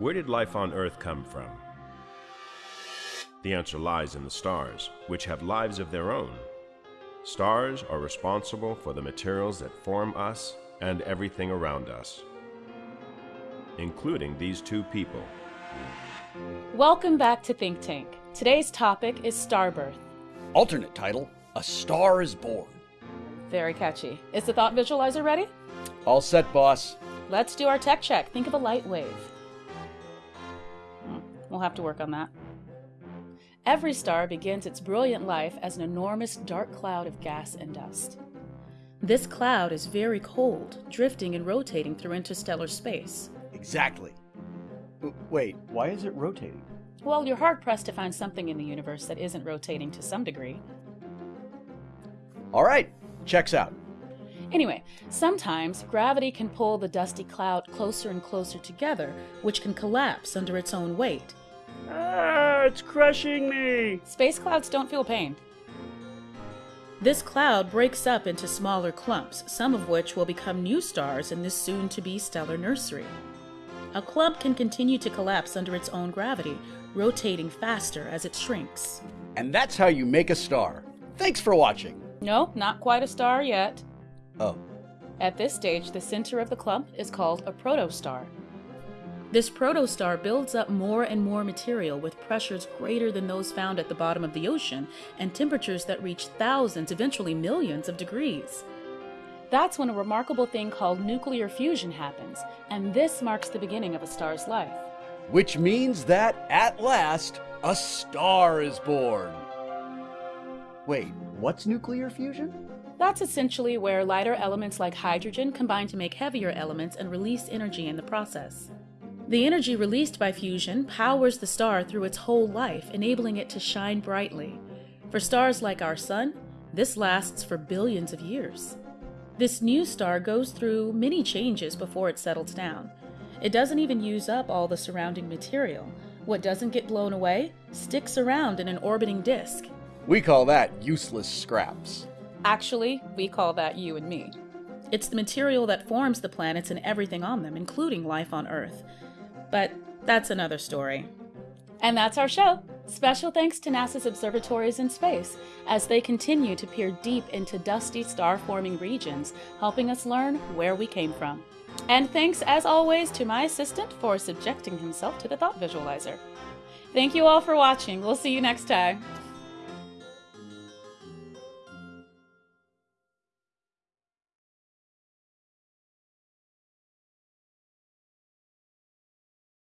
Where did life on Earth come from? The answer lies in the stars, which have lives of their own. Stars are responsible for the materials that form us and everything around us, including these two people. Welcome back to Think Tank. Today's topic is star birth. Alternate title A Star is Born. Very catchy. Is the thought visualizer ready? All set, boss. Let's do our tech check. Think of a light wave. We'll have to work on that. Every star begins its brilliant life as an enormous dark cloud of gas and dust. This cloud is very cold, drifting and rotating through interstellar space. Exactly. W- Wait, why is it rotating? Well, you're hard pressed to find something in the universe that isn't rotating to some degree. All right, checks out. Anyway, sometimes gravity can pull the dusty cloud closer and closer together, which can collapse under its own weight. Ah, it's crushing me. Space clouds don't feel pain. This cloud breaks up into smaller clumps, some of which will become new stars in this soon to be stellar nursery. A clump can continue to collapse under its own gravity, rotating faster as it shrinks. And that's how you make a star. Thanks for watching. No, not quite a star yet. Oh, At this stage, the center of the clump is called a protostar. This protostar builds up more and more material with pressures greater than those found at the bottom of the ocean and temperatures that reach thousands, eventually millions of degrees. That's when a remarkable thing called nuclear fusion happens, and this marks the beginning of a star's life. which means that at last a star is born. Wait, what's nuclear fusion? That's essentially where lighter elements like hydrogen combine to make heavier elements and release energy in the process. The energy released by fusion powers the star through its whole life, enabling it to shine brightly. For stars like our Sun, this lasts for billions of years. This new star goes through many changes before it settles down. It doesn't even use up all the surrounding material. What doesn't get blown away sticks around in an orbiting disk. We call that useless scraps. Actually, we call that you and me. It's the material that forms the planets and everything on them, including life on Earth. But that's another story. And that's our show. Special thanks to NASA's observatories in space as they continue to peer deep into dusty star forming regions, helping us learn where we came from. And thanks, as always, to my assistant for subjecting himself to the thought visualizer. Thank you all for watching. We'll see you next time.